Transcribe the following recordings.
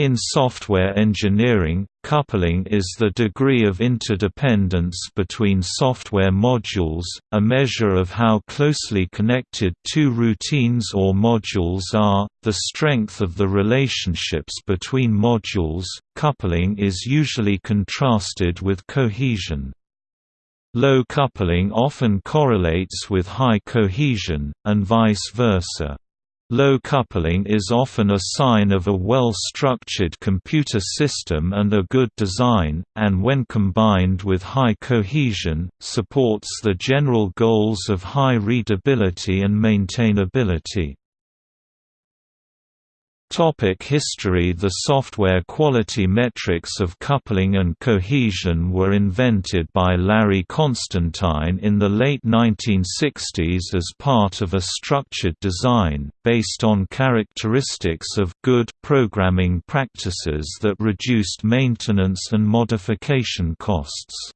In software engineering, coupling is the degree of interdependence between software modules, a measure of how closely connected two routines or modules are, the strength of the relationships between modules. Coupling is usually contrasted with cohesion. Low coupling often correlates with high cohesion, and vice versa. Low coupling is often a sign of a well-structured computer system and a good design, and when combined with high cohesion, supports the general goals of high readability and maintainability. Topic history The software quality metrics of coupling and cohesion were invented by Larry Constantine in the late 1960s as part of a structured design, based on characteristics of good programming practices that reduced maintenance and modification costs.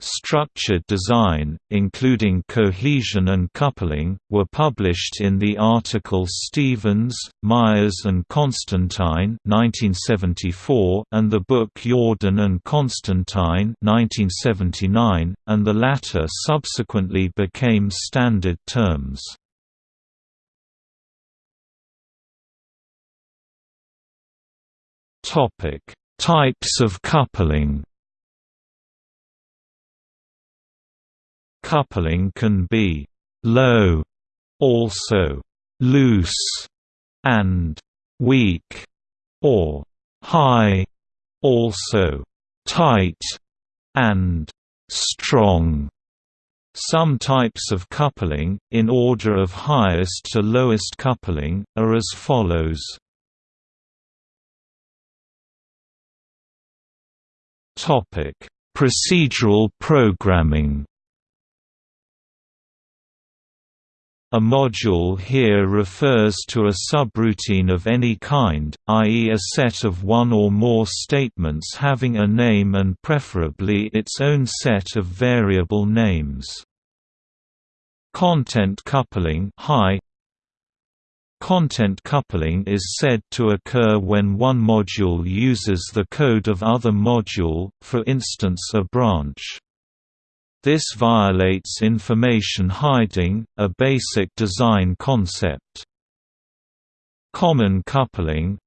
Structured design, including cohesion and coupling, were published in the article Stevens, Myers and Constantine 1974 and the book Yourdon and Constantine 1979, and the latter subsequently became standard terms. Types of coupling Coupling can be low, also loose, and weak, or high, also tight, and strong. Some types of coupling, in order of highest to lowest coupling, are as follows. Procedural programming A module here refers to a subroutine of any kind, i.e. a set of one or more statements having a name and preferably its own set of variable names. Content coupling high Content coupling is said to occur when one module uses the code of other module, for instance a branch. This violates information hiding, a basic design concept. Common coupling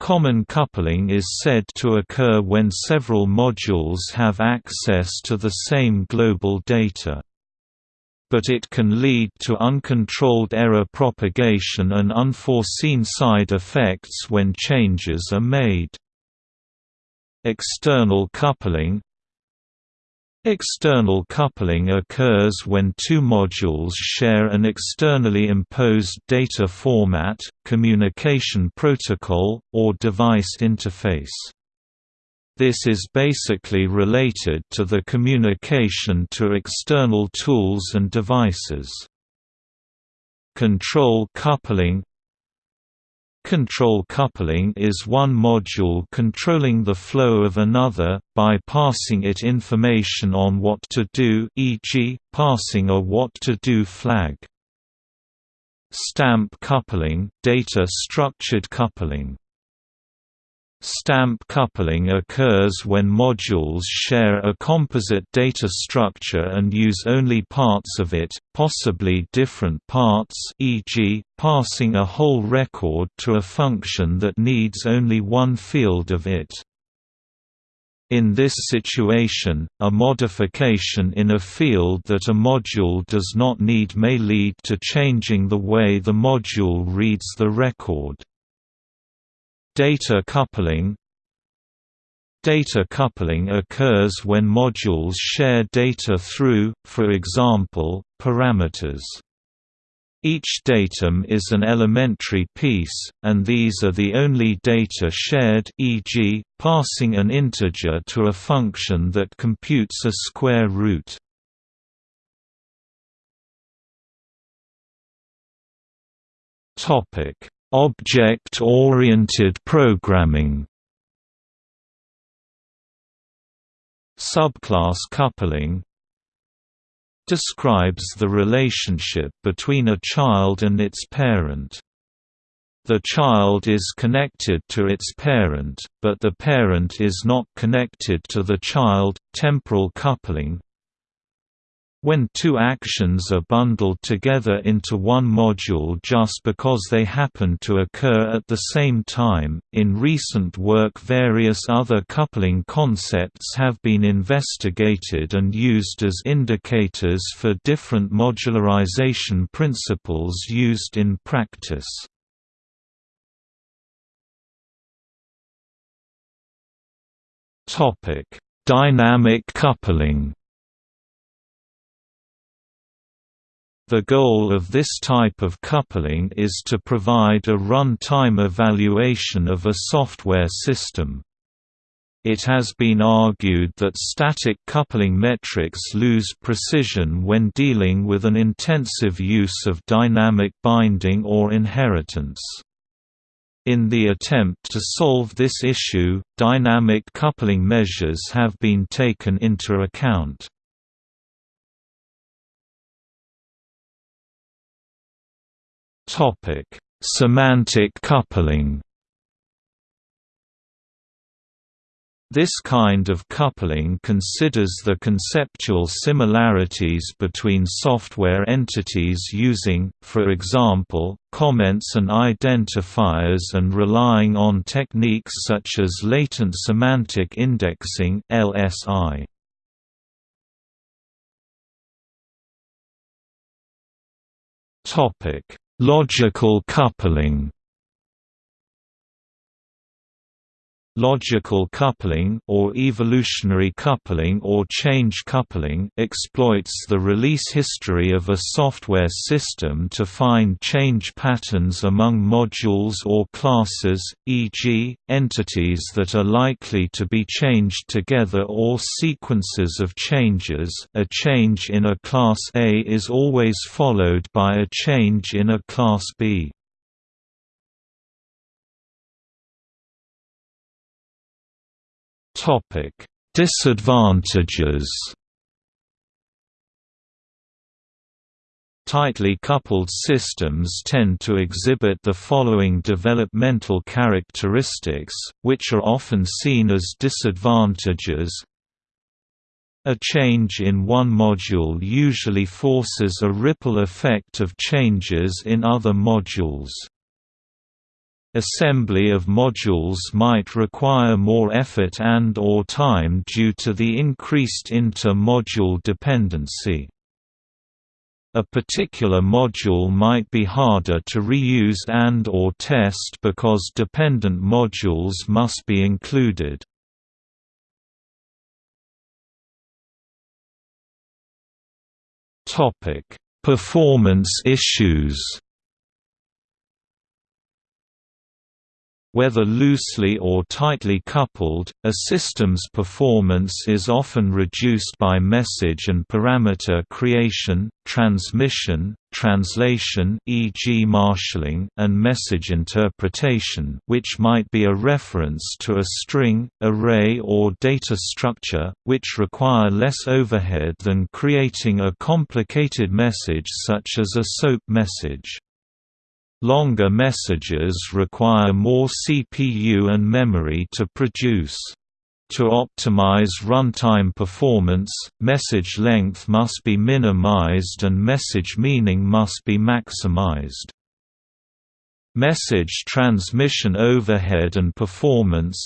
Common coupling is said to occur when several modules have access to the same global data. But it can lead to uncontrolled error propagation and unforeseen side effects when changes are made. External coupling External coupling occurs when two modules share an externally imposed data format, communication protocol, or device interface. This is basically related to the communication to external tools and devices. Control coupling Control coupling is one module controlling the flow of another, by passing it information on what to do e.g., passing a what to do flag. Stamp coupling data structured coupling Stamp coupling occurs when modules share a composite data structure and use only parts of it, possibly different parts e.g., passing a whole record to a function that needs only one field of it. In this situation, a modification in a field that a module does not need may lead to changing the way the module reads the record. Data coupling Data coupling occurs when modules share data through, for example, parameters. Each datum is an elementary piece, and these are the only data shared e.g., passing an integer to a function that computes a square root. Topic: Object-oriented programming Subclass coupling describes the relationship between a child and its parent. The child is connected to its parent, but the parent is not connected to the child, temporal coupling, when two actions are bundled together into one module just because they happen to occur at the same time. In recent work, various other coupling concepts have been investigated and used as indicators for different modularization principles used in practice. Dynamic coupling. The goal of this type of coupling is to provide a runtime evaluation of a software system. It has been argued that static coupling metrics lose precision when dealing with an intensive use of dynamic binding or inheritance. In the attempt to solve this issue, dynamic coupling measures have been taken into account. Topic: Semantic coupling. This kind of coupling considers the conceptual similarities between software entities using, for example, comments and identifiers and relying on techniques such as latent semantic indexing (LSI). Topic: Logical coupling Logical coupling or evolutionary coupling or change coupling exploits the release history of a software system to find change patterns among modules or classes, e.g., entities that are likely to be changed together or sequences of changes a change in a class A is always followed by a change in a class B. Disadvantages. Tightly coupled systems tend to exhibit the following developmental characteristics, which are often seen as disadvantages. A change in one module usually forces a ripple effect of changes in other modules. Assembly of modules might require more effort and or time due to the increased inter-module dependency. A particular module might be harder to reuse and or test because dependent modules must be included. Performance issues Whether loosely or tightly coupled, a system's performance is often reduced by message and parameter creation, transmission, translation e.g. marshalling and message interpretation which might be a reference to a string, array or data structure, which require less overhead than creating a complicated message such as a SOAP message. Longer messages require more CPU and memory to produce. To optimize runtime performance, message length must be minimized and message meaning must be maximized. Message transmission overhead and performance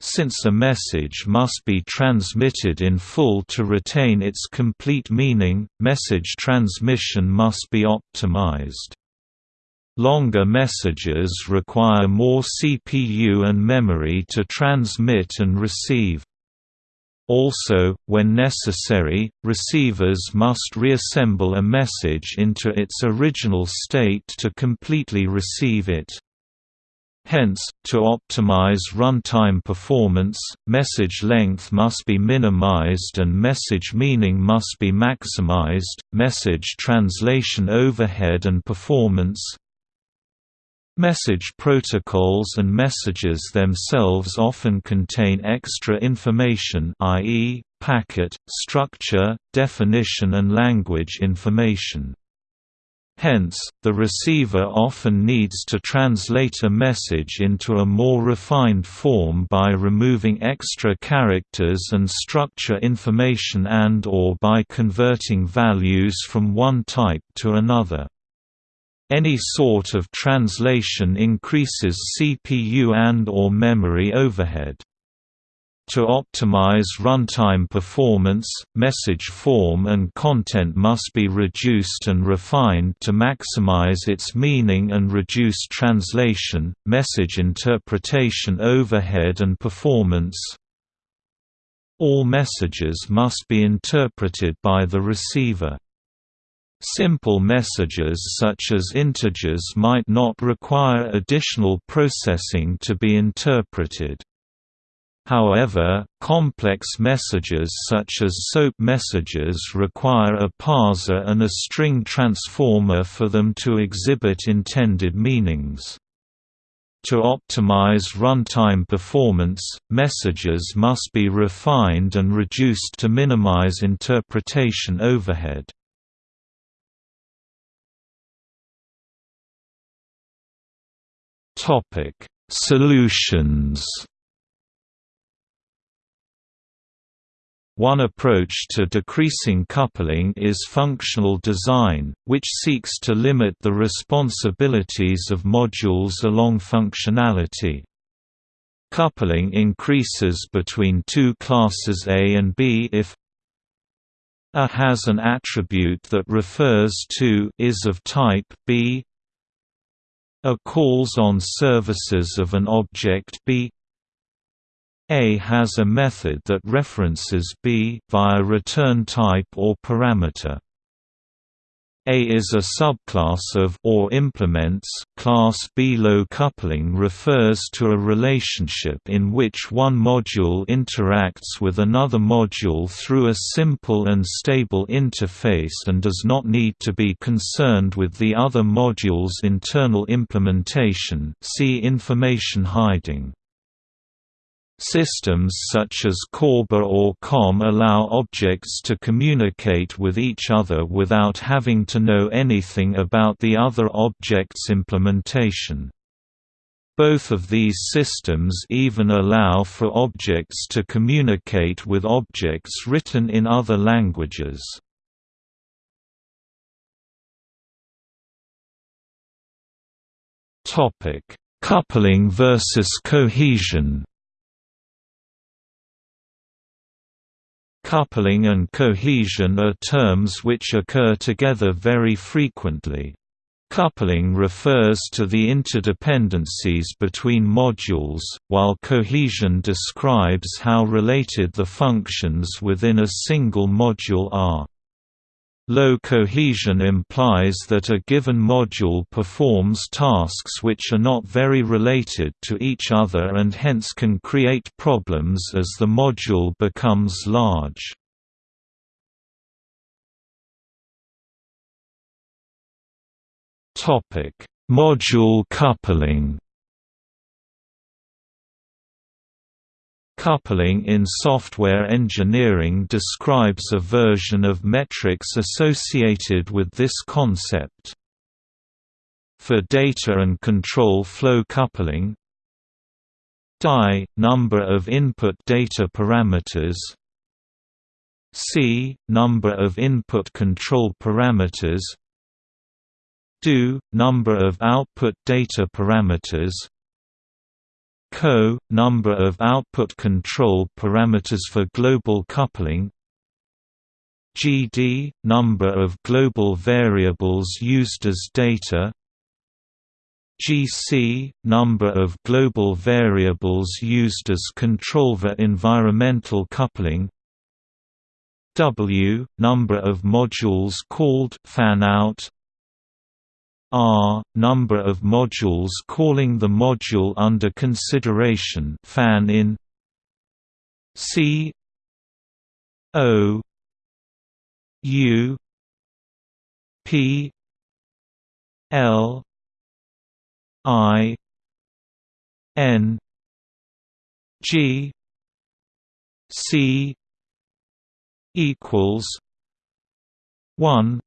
Since a message must be transmitted in full to retain its complete meaning, message transmission must be optimized. Longer messages require more CPU and memory to transmit and receive. Also, when necessary, receivers must reassemble a message into its original state to completely receive it. Hence, to optimize runtime performance, message length must be minimized and message meaning must be maximized, message translation overhead and performance, Message protocols and messages themselves often contain extra information i.e., packet, structure, definition and language information. Hence, the receiver often needs to translate a message into a more refined form by removing extra characters and structure information and or by converting values from one type to another. Any sort of translation increases CPU and or memory overhead. To optimize runtime performance, message form and content must be reduced and refined to maximize its meaning and reduce translation, message interpretation overhead and performance. All messages must be interpreted by the receiver. Simple messages such as integers might not require additional processing to be interpreted. However, complex messages such as SOAP messages require a parser and a string transformer for them to exhibit intended meanings. To optimize runtime performance, messages must be refined and reduced to minimize interpretation overhead. Solutions One approach to decreasing coupling is functional design, which seeks to limit the responsibilities of modules along functionality. Coupling increases between two classes A and B if A has an attribute that refers to is of type B A calls on services of an object B a has a method that references B via return type or parameter. A is a subclass of or implements class B. Low coupling refers to a relationship in which one module interacts with another module through a simple and stable interface and does not need to be concerned with the other module's internal implementation. See information hiding. Systems such as Corba or COM allow objects to communicate with each other without having to know anything about the other object's implementation. Both of these systems even allow for objects to communicate with objects written in other languages. Coupling versus cohesion Coupling and cohesion are terms which occur together very frequently. Coupling refers to the interdependencies between modules, while cohesion describes how related the functions within a single module are. Low cohesion implies that a given module performs tasks which are not very related to each other and hence can create problems as the module becomes large. Module coupling Coupling in software engineering describes a version of metrics associated with this concept. For data and control flow coupling DI – number of input data parameters C – number of input control parameters DO – number of output data parameters CO – number of output control parameters for global coupling GD – number of global variables used as data GC – number of global variables used as control for environmental coupling W – number of modules called fan-out R number of modules calling the module under consideration fan in C O U P L I N G C equals one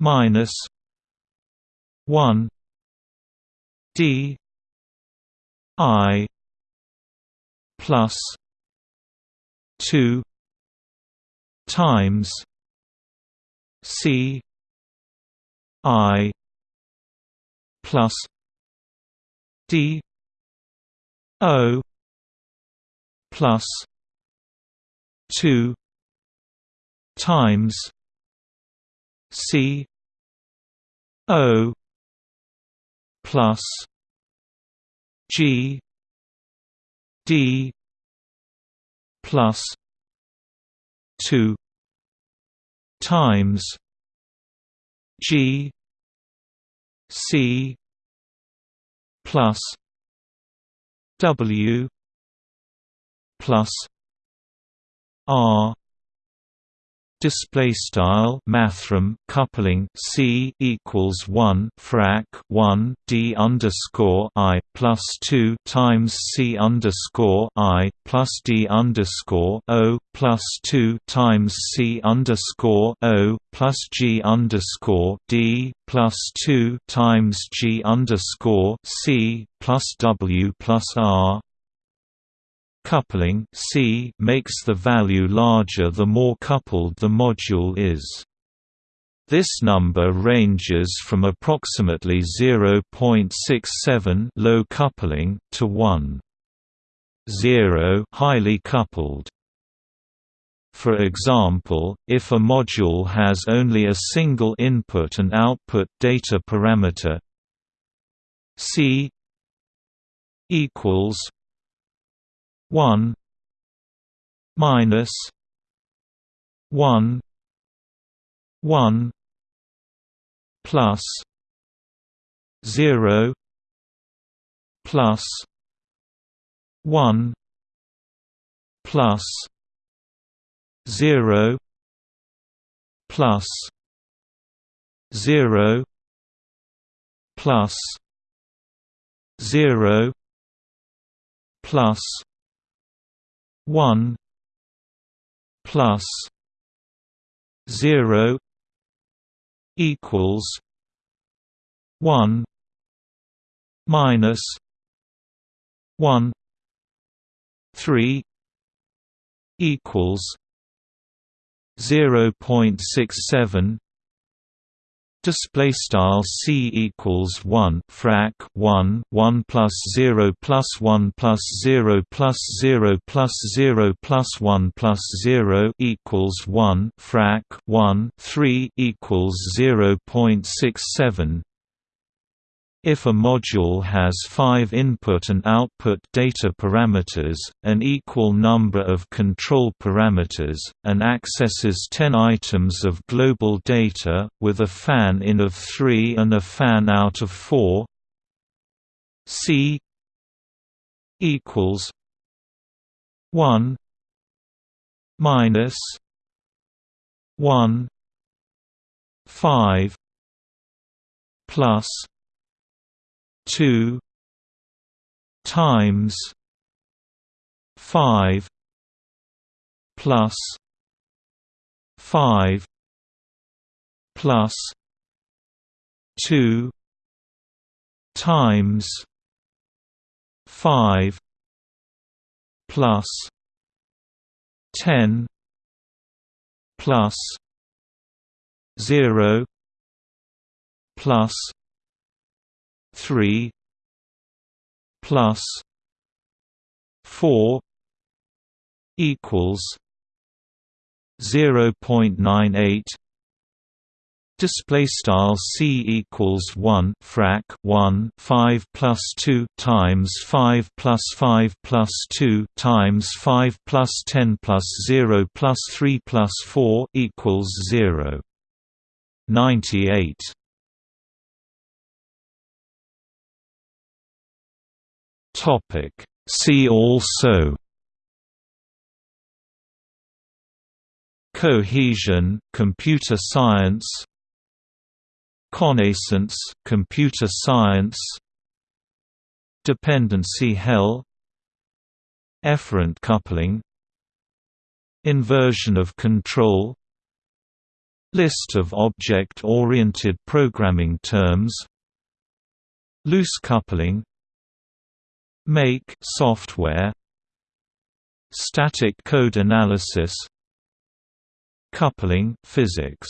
minus 1 d i plus 2 times c i plus d o plus 2 times c o plus g d plus 2 times g c plus w plus r display style mathrm coupling c equals 1 frac 1 d underscore i plus 2 times c underscore i plus d underscore o plus 2 times c underscore o plus g underscore d plus 2 times g underscore c plus w plus r Coupling C makes the value larger the more coupled the module is. This number ranges from approximately 0.67 low coupling to 1. 0 highly coupled. For example, if a module has only a single input and output data parameter C equals 1 minus 1 1 plus 0 plus 1 plus 0 plus 0 plus 0 plus one plus zero equals one minus one three equals zero point six seven display style c equals 1 frac 1 1 plus 0 plus 1 plus 0 plus 0 plus 0 plus 1 plus 0 equals 1 frac 1 3 equals 0.67 if a module has five input and output data parameters, an equal number of control parameters, and accesses 10 items of global data, with a fan-in of 3 and a fan-out of 4 C equals 1 minus 1 5 plus two times five plus five plus two times five plus ten plus zero plus 3 plus 4 equals 0.98 Display style c equals one frac one five plus two times five plus five plus two times five plus ten plus zero plus three plus four equals zero. Ninety eight Topic. See also Cohesion, computer science Connascence, computer science Dependency hell Efferent coupling Inversion of control List of object-oriented programming terms Loose coupling Make software Static code analysis Coupling physics